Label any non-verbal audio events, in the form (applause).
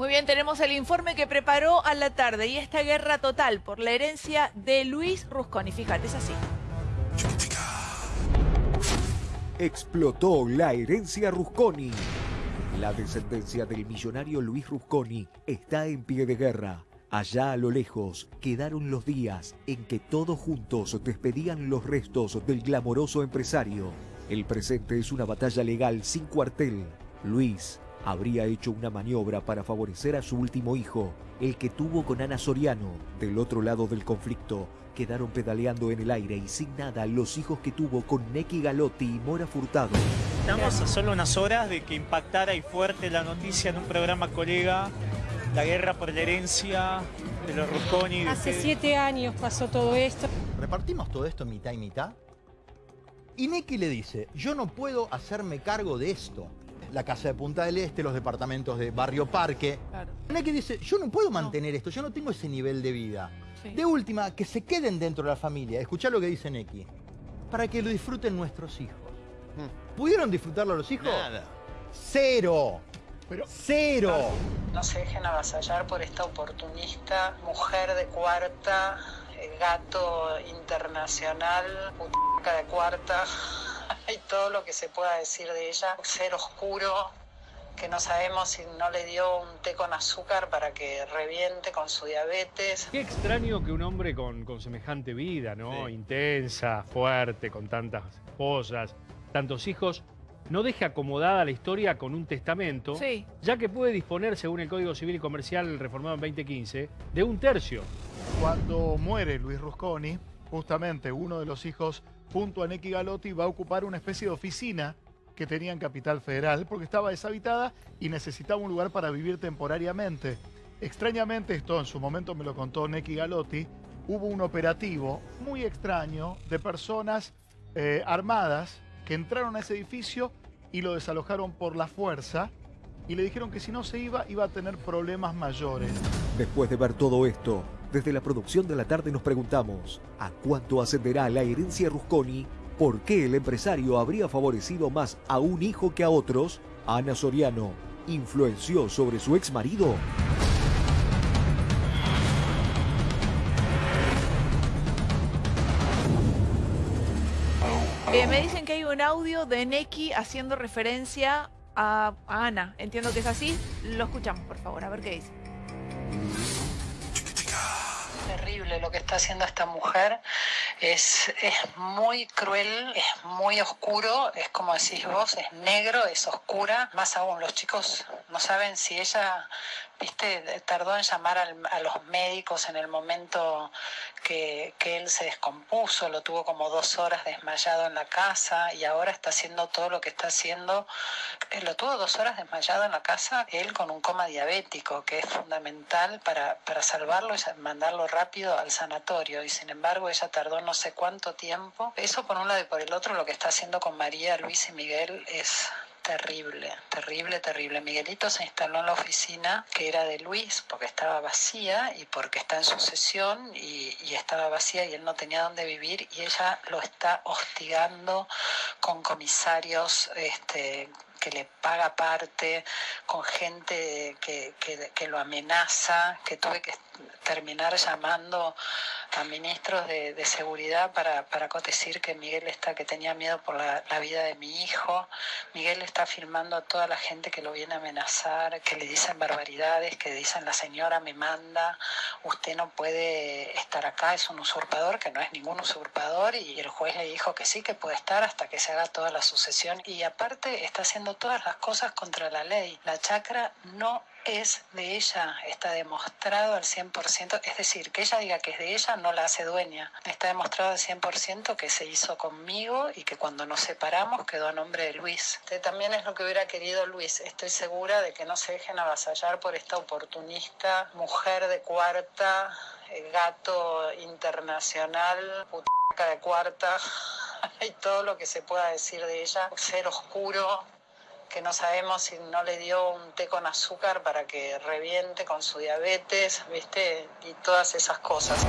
Muy bien, tenemos el informe que preparó a la tarde y esta guerra total por la herencia de Luis Rusconi. Fíjate, es así. Explotó la herencia Rusconi. La descendencia del millonario Luis Rusconi está en pie de guerra. Allá a lo lejos quedaron los días en que todos juntos despedían los restos del glamoroso empresario. El presente es una batalla legal sin cuartel. Luis habría hecho una maniobra para favorecer a su último hijo, el que tuvo con Ana Soriano. Del otro lado del conflicto, quedaron pedaleando en el aire y sin nada los hijos que tuvo con Neki Galotti y Mora Furtado. Estamos a solo unas horas de que impactara y fuerte la noticia en un programa colega, la guerra por la herencia de los Rusconi. Hace siete años pasó todo esto. Repartimos todo esto mitad y mitad. Y Neki le dice, yo no puedo hacerme cargo de esto la Casa de Punta del Este, los departamentos de Barrio Parque. Claro. que dice, yo no puedo mantener esto, yo no tengo ese nivel de vida. De última, que se queden dentro de la familia. Escuchá lo que dice Neki. Para que lo disfruten nuestros hijos. Hmm. ¿Pudieron disfrutarlo los hijos? Nada. Cero. Pero cero. No se dejen avasallar por esta oportunista, mujer de cuarta, eh, gato internacional, puta de cuarta. Y todo lo que se pueda decir de ella. Ser oscuro, que no sabemos si no le dio un té con azúcar para que reviente con su diabetes. Qué extraño que un hombre con, semejante vida, ¿no? Intensa, fuerte, con tantas esposas, tantos hijos, no deje acomodada la historia con un testamento, ya que puede disponer, según el Código Civil y Comercial reformado en 2015, de un tercio. Cuando muere Luis Rusconi, justamente uno de los hijos junto a Neki Galotti va a ocupar una especie de oficina que tenía en Capital Federal porque estaba deshabitada y necesitaba un lugar para vivir temporariamente. Extrañamente, esto en su momento me lo contó Neki Galotti, hubo un operativo muy extraño de personas eh, armadas que entraron a ese edificio y lo desalojaron por la fuerza y le dijeron que si no se iba, iba a tener problemas mayores. Después de ver todo esto, desde la producción de la tarde nos preguntamos, ¿a cuánto ascenderá la herencia Rusconi? ¿Por qué el empresario habría favorecido más a un hijo que a otros? Ana Soriano, ¿influenció sobre su ex marido? Eh, me dicen que hay un audio de Neki haciendo referencia a, a Ana. Entiendo que es así. Lo escuchamos, por favor, a ver qué dice terrible lo que está haciendo esta mujer. Es, es muy cruel, es muy oscuro, es como decís vos, es negro, es oscura. Más aún, los chicos no saben si ella viste, tardó en llamar a los médicos en el momento que, él se descompuso, lo tuvo como dos horas desmayado en la casa y ahora está haciendo todo lo que está haciendo. Eh, lo tuvo dos horas desmayado en la casa, él con un coma diabético, que es fundamental para, para salvarlo y mandarlo rápido al sanatorio. Y sin embargo, ella tardó no sé cuánto tiempo. Eso por un lado y por el otro, lo que está haciendo con María, Luis y Miguel es terrible, terrible, terrible. Miguelito se instaló en la oficina que era de Luis porque estaba vacía y porque está en sucesión y, estaba vacía y él no tenía dónde vivir y ella lo está hostigando con comisarios este, que le paga parte, con gente que, que, lo amenaza, que tuve que terminar llamando a ministros de, seguridad para, para decir que Miguel está, que tenía miedo por la, vida de mi hijo. Miguel está filmando a toda la gente que lo viene a amenazar, que le dicen barbaridades, que dicen la señora me manda, usted no puede estar acá, es un usurpador, que no es ningún usurpador, y el juez le dijo que sí, que puede estar hasta que se haga toda la sucesión. Y aparte está haciendo todas las cosas contra la ley. La chacra no es de ella, está demostrado al 100%, es decir, que ella diga que es de ella no la hace dueña. Está demostrado al 100% que se hizo conmigo y que cuando nos separamos quedó a nombre de Luis. Este también es lo que hubiera querido Luis. Estoy segura de que no se dejen avasallar por esta oportunista mujer de cuarta, eh, gato internacional, puta de cuarta (laughs) y todo lo que se pueda decir de ella, ser oscuro, que no sabemos si no le dio un té con azúcar para que reviente con su diabetes, ¿viste? Y todas esas cosas.